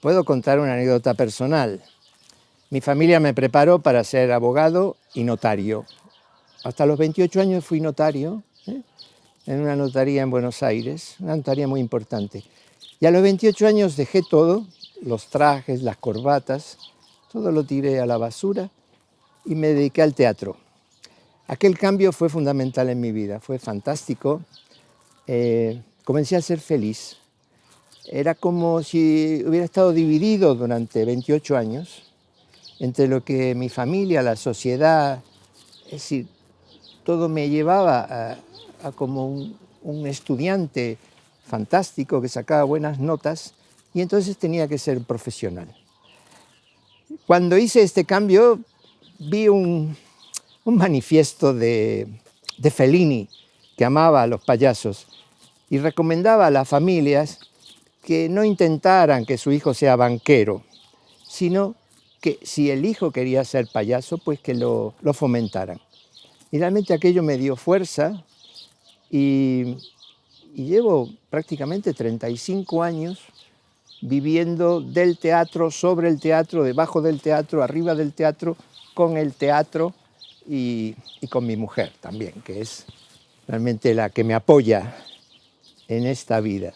puedo contar una anécdota personal. Mi familia me preparó para ser abogado y notario. Hasta los 28 años fui notario ¿eh? en una notaría en Buenos Aires, una notaría muy importante. Y a los 28 años dejé todo, los trajes, las corbatas, todo lo tiré a la basura y me dediqué al teatro. Aquel cambio fue fundamental en mi vida, fue fantástico. Eh, comencé a ser feliz. Era como si hubiera estado dividido durante 28 años entre lo que mi familia, la sociedad, es decir, todo me llevaba a, como un, un estudiante fantástico que sacaba buenas notas y entonces tenía que ser profesional. Cuando hice este cambio vi un, un manifiesto de, de Fellini, que amaba a los payasos, y recomendaba a las familias que no intentaran que su hijo sea banquero, sino que si el hijo quería ser payaso, pues que lo, fomentaran. Y realmente aquello me dio fuerza y, y llevo prácticamente 35 años viviendo del teatro, sobre el teatro, debajo del teatro, arriba del teatro, con el teatro y, con mi mujer también, que es realmente la que me apoya en esta vida.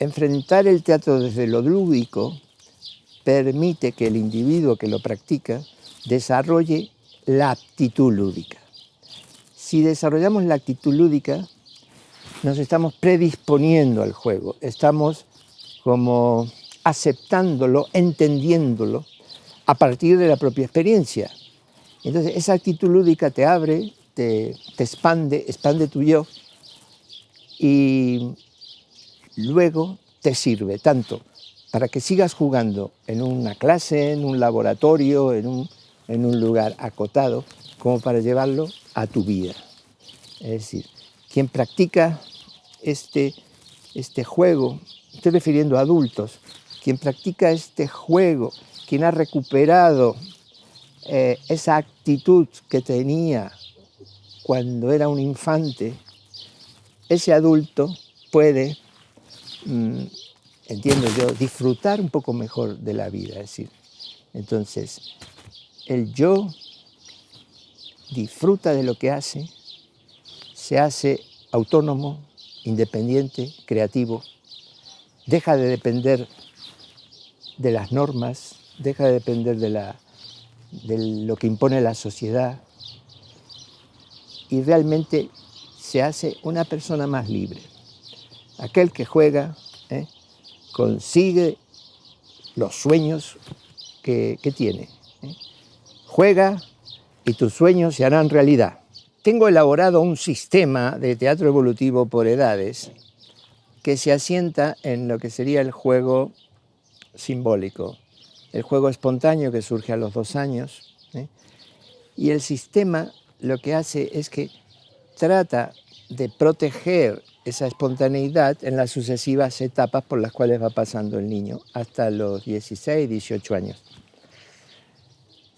Enfrentar el teatro desde lo lúdico permite que el individuo que lo practica desarrolle la actitud lúdica. Si desarrollamos la actitud lúdica, nos estamos predisponiendo al juego, estamos como aceptándolo, entendiéndolo a partir de la propia experiencia. Entonces esa actitud lúdica te abre, te, expande, expande tu yo y luego te sirve tanto para que sigas jugando en una clase, en un laboratorio, en un, en un lugar acotado, como para llevarlo a tu vida. Es decir, quien practica este, este juego, estoy refiriendo a adultos, quien practica este juego, quien ha recuperado eh, esa actitud que tenía cuando era un infante, ese adulto puede, entiendo yo, disfrutar un poco mejor de la vida. Es decir, entonces, el yo disfruta de lo que hace, se hace autónomo, independiente, creativo, deja de depender de las normas, deja de depender de la de lo que impone la sociedad y realmente se hace una persona más libre. Aquel que juega ¿eh? consigue los sueños que, tiene. ¿eh? Juega y tus sueños se harán realidad. Tengo elaborado un sistema de teatro evolutivo por edades que se asienta en lo que sería el juego simbólico el juego espontáneo que surge a los dos años. ¿eh? Y el sistema lo que hace es que trata de proteger esa espontaneidad en las sucesivas etapas por las cuales va pasando el niño, hasta los 16, 18 años.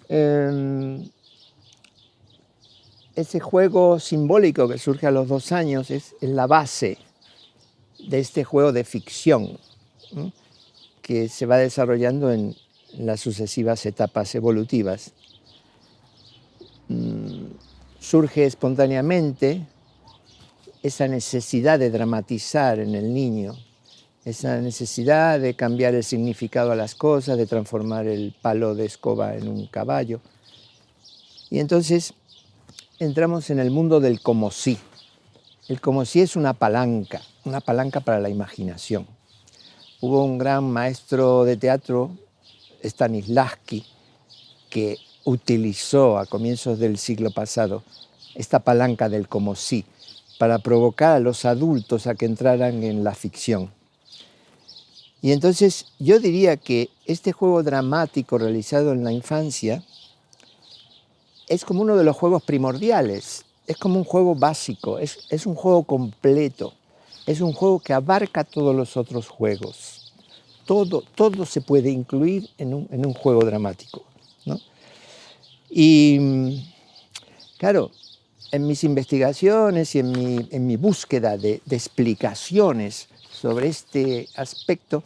Em, ese juego simbólico que surge a los dos años es, la base de este juego de ficción que se va desarrollando en, las sucesivas etapas evolutivas. Mm, surge espontáneamente esa necesidad de dramatizar en el niño, esa necesidad de cambiar el significado a las cosas, de transformar el palo de escoba en un caballo. Y entonces entramos en el mundo del como sí. El como sí es una palanca, una palanca para la imaginación. Hubo un gran maestro de teatro Stanislavski, que utilizó a comienzos del siglo pasado esta palanca del como sí para provocar a los adultos a que entraran en la ficción. Y entonces yo diría que este juego dramático realizado en la infancia es como uno de los juegos primordiales, es como un juego básico, es, es un juego completo, es un juego que abarca todos los otros juegos todo, todo se puede incluir en un, juego dramático. Y claro, en mis investigaciones y en mi, búsqueda de, explicaciones sobre este aspecto,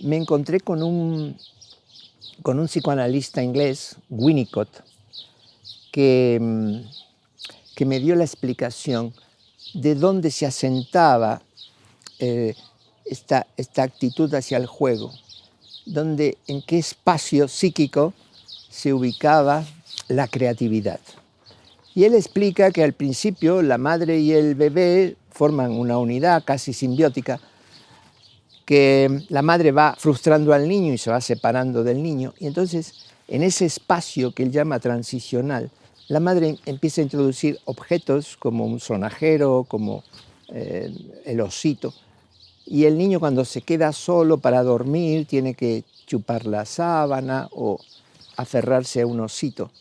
me encontré con un, con un psicoanalista inglés, Winnicott, que, mm, que me dio la explicación de dónde se asentaba eh, esta, esta actitud hacia el juego, donde, en qué espacio psíquico se ubicaba la creatividad. Y él explica que al principio la madre y el bebé forman una unidad casi simbiótica, que la madre va frustrando al niño y se va separando del niño, y entonces en ese espacio que él llama transicional, la madre empieza a introducir objetos como un sonajero, como eh, el osito, y el niño cuando se queda solo para dormir tiene que chupar la sábana o aferrarse a un osito.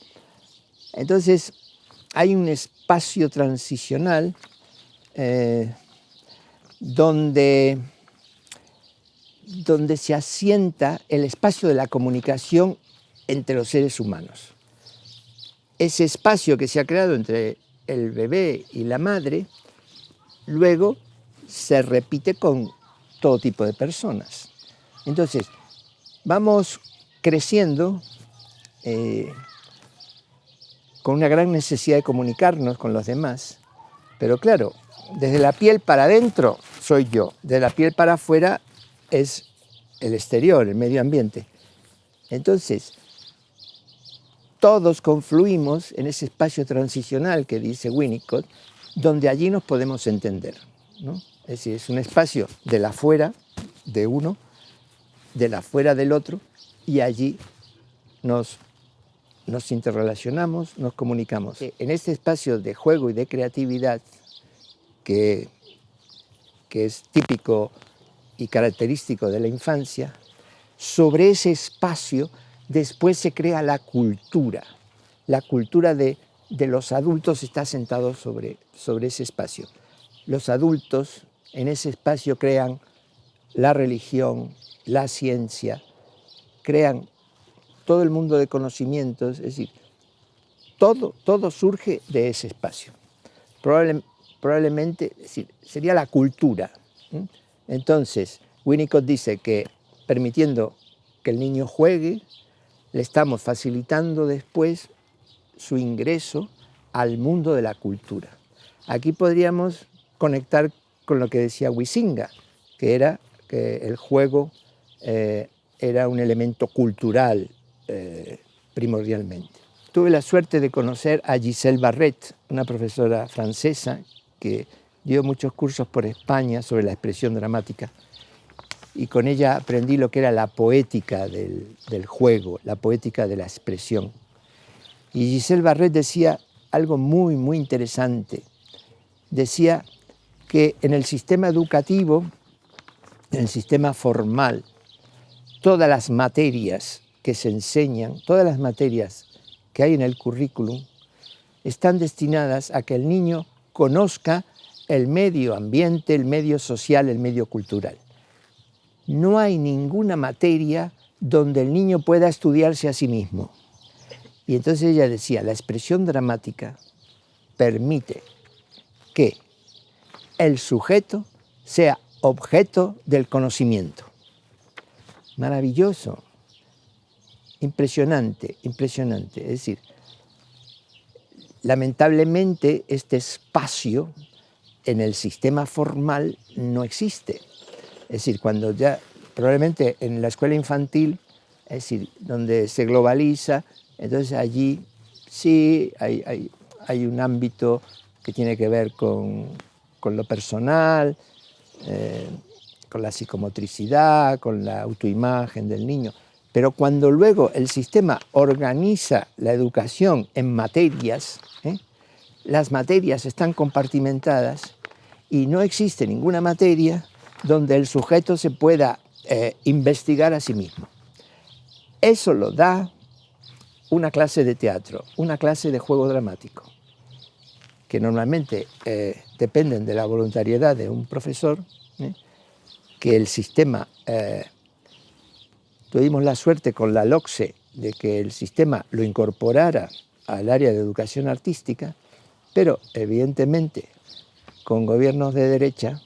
Entonces hay un espacio transicional eh, donde, donde se asienta el espacio de la comunicación entre los seres humanos. Ese espacio que se ha creado entre el bebé y la madre, luego se repite con todo tipo de personas. Entonces, vamos creciendo eh, con una gran necesidad de comunicarnos con los demás, pero claro, desde la piel para adentro soy yo, de la piel para afuera es el exterior, el medio ambiente. Entonces, todos confluimos en ese espacio transicional que dice Winnicott, donde allí nos podemos entender. Es decir, es un espacio de la afuera de uno, de la afuera del otro, y allí nos, nos interrelacionamos, nos comunicamos. En este espacio de juego y de creatividad, que, que es típico y característico de la infancia, sobre ese espacio después se crea la cultura. La cultura de, los adultos está sentado sobre, sobre ese espacio. Los adultos en ese espacio crean la religión, la ciencia, crean todo el mundo de conocimientos, es decir, todo, todo surge de ese espacio. probablemente sería la cultura. Entonces, Winnicott dice que permitiendo que el niño juegue, le estamos facilitando después su ingreso al mundo de la cultura. Aquí podríamos conectar con lo que decía Wisinga, que era que el juego eh, era un elemento cultural eh, primordialmente. Tuve la suerte de conocer a Giselle Barret, una profesora francesa que dio muchos cursos por España sobre la expresión dramática y con ella aprendí lo que era la poética del, del juego, la poética de la expresión. Y Giselle Barret decía algo muy, muy interesante. Decía que en el sistema educativo, en el sistema formal, todas las materias que se enseñan, todas las materias que hay en el currículum, están destinadas a que el niño conozca el medio ambiente, el medio social, el medio cultural. No hay ninguna materia donde el niño pueda estudiarse a sí mismo. Y entonces ella decía, la expresión dramática permite que el sujeto sea objeto del conocimiento. Maravilloso, impresionante, impresionante. Es decir, lamentablemente este espacio en el sistema formal no existe. Es decir, cuando ya, probablemente en la escuela infantil, es decir, donde se globaliza, entonces allí sí hay, un ámbito que tiene que ver con, con lo personal, eh, con la psicomotricidad, con la autoimagen del niño. Pero cuando luego el sistema organiza la educación en materias, ¿eh? las materias están compartimentadas y no existe ninguna materia donde el sujeto se pueda eh, investigar a sí mismo. Eso lo da una clase de teatro, una clase de juego dramático que normalmente eh, dependen de la voluntariedad de un profesor, que el sistema, tuvimos la suerte con la LOCSE de que el sistema lo incorporara al área de educación artística, pero evidentemente con gobiernos de derecha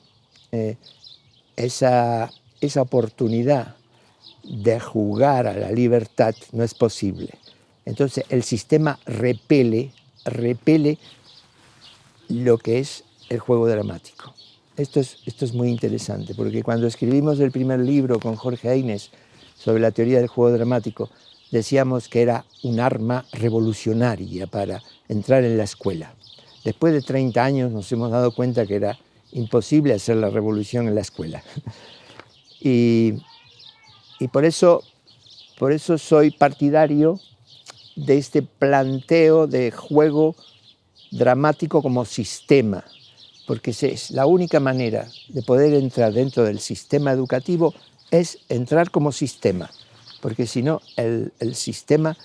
esa, esa oportunidad de jugar a la libertad no es posible. Entonces el sistema repele, repele lo que es el juego dramático. Esto es, esto es muy interesante, porque cuando escribimos el primer libro con Jorge Aines sobre la teoría del juego dramático, decíamos que era un arma revolucionaria para entrar en la escuela. Después de 30 años nos hemos dado cuenta que era imposible hacer la revolución en la escuela. Y, y por, eso, por eso soy partidario de este planteo de juego dramático como sistema, porque es la única manera de poder entrar dentro del sistema educativo es entrar como sistema, porque si no el, el sistema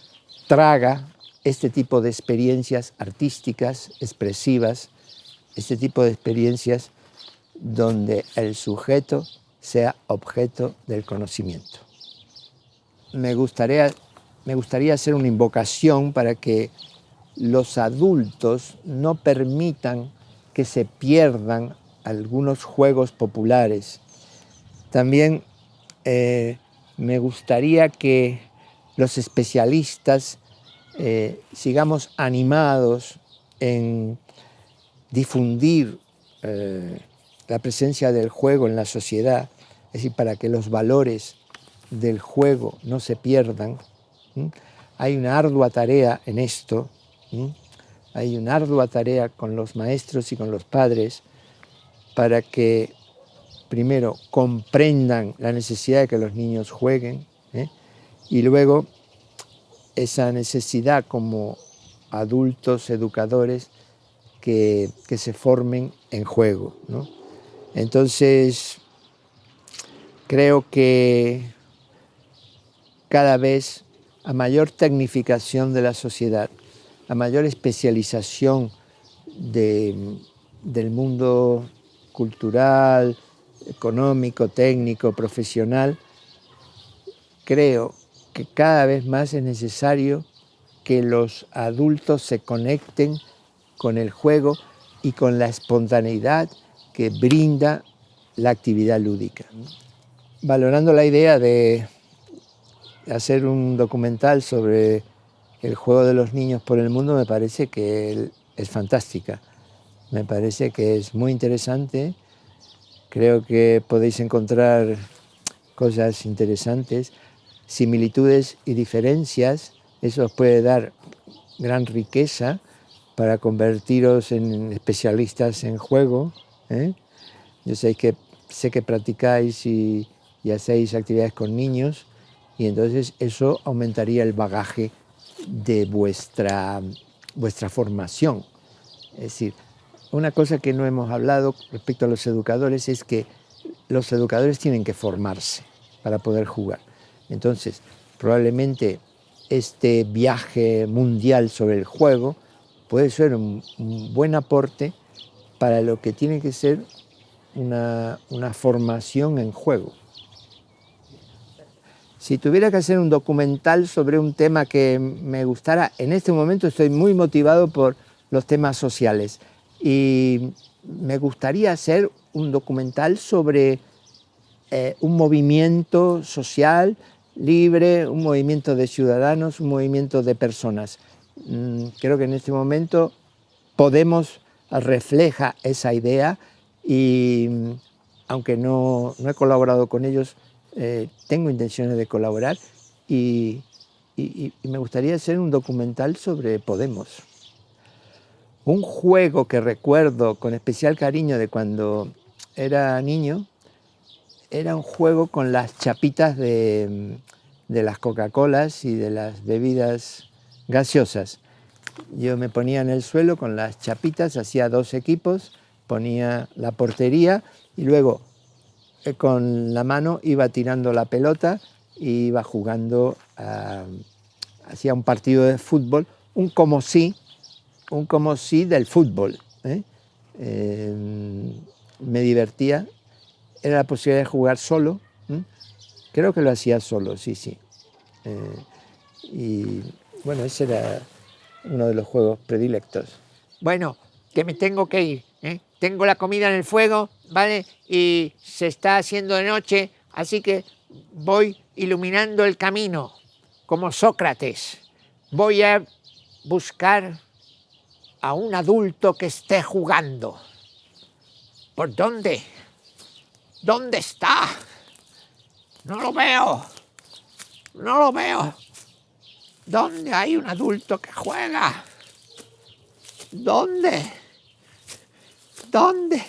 traga este tipo de experiencias artísticas, expresivas, este tipo de experiencias donde el sujeto sea objeto del conocimiento. Me gustaría, me gustaría hacer una invocación para que los adultos no permitan que se pierdan algunos juegos populares. También eh, me gustaría que los especialistas eh, sigamos animados en difundir eh, la presencia del juego en la sociedad, es decir, para que los valores del juego no se pierdan. Hay una ardua tarea en esto, hay una ardua tarea con los maestros y con los padres para que primero comprendan la necesidad de que los niños jueguen ¿eh? y luego esa necesidad como adultos educadores que, se formen en juego. Entonces, creo que cada vez a mayor tecnificación de la sociedad, a mayor especialización del mundo cultural, económico, técnico, profesional, creo que cada vez más es necesario que los adultos se conecten con el juego y con la espontaneidad que brinda la actividad lúdica. Valorando la idea de hacer un documental sobre el juego de los niños por el mundo me parece que es fantástica. Me parece que es muy interesante. Creo que podéis encontrar cosas interesantes similitudes y diferencias, eso os puede dar gran riqueza para convertiros en especialistas en juego. ¿eh? Yo sé que, sé que practicáis y, hacéis actividades con niños y entonces eso aumentaría el bagaje de vuestra, vuestra formación. Es decir, una cosa que no hemos hablado respecto a los educadores es que los educadores tienen que formarse para poder jugar. Entonces, probablemente este viaje mundial sobre el juego puede ser un, buen aporte para lo que tiene que ser una, formación en juego. Si tuviera que hacer un documental sobre un tema que me gustara, en este momento estoy muy motivado por los temas sociales y me gustaría hacer un documental sobre eh, un movimiento social libre, un movimiento de ciudadanos, un movimiento de personas. Mm, creo que en este momento Podemos refleja esa idea y mm, aunque no, he colaborado con ellos, eh, tengo intenciones de colaborar y, me gustaría hacer un documental sobre Podemos. Un juego que recuerdo con especial cariño de cuando era niño era un juego con las chapitas de, las Coca-Colas y de las bebidas gaseosas. Yo me ponía en el suelo con las chapitas, hacía dos equipos, ponía la portería y luego eh, con la mano iba tirando la pelota y iba jugando, hacía un partido de fútbol, un como sí, un como sí del fútbol. ¿eh? Eh, me divertía era la posibilidad de jugar solo. Creo que lo hacía solo, sí, sí. Eh, y bueno, ese era uno de los juegos predilectos. Bueno, que me tengo que ir. Tengo la comida en el fuego, ¿vale? Y se está haciendo de noche, así que voy iluminando el camino, como Sócrates. Voy a buscar a un adulto que esté jugando. ¿Por dónde? ¿Dónde está? No lo veo. No lo veo. ¿Dónde hay un adulto que juega? ¿Dónde? ¿Dónde?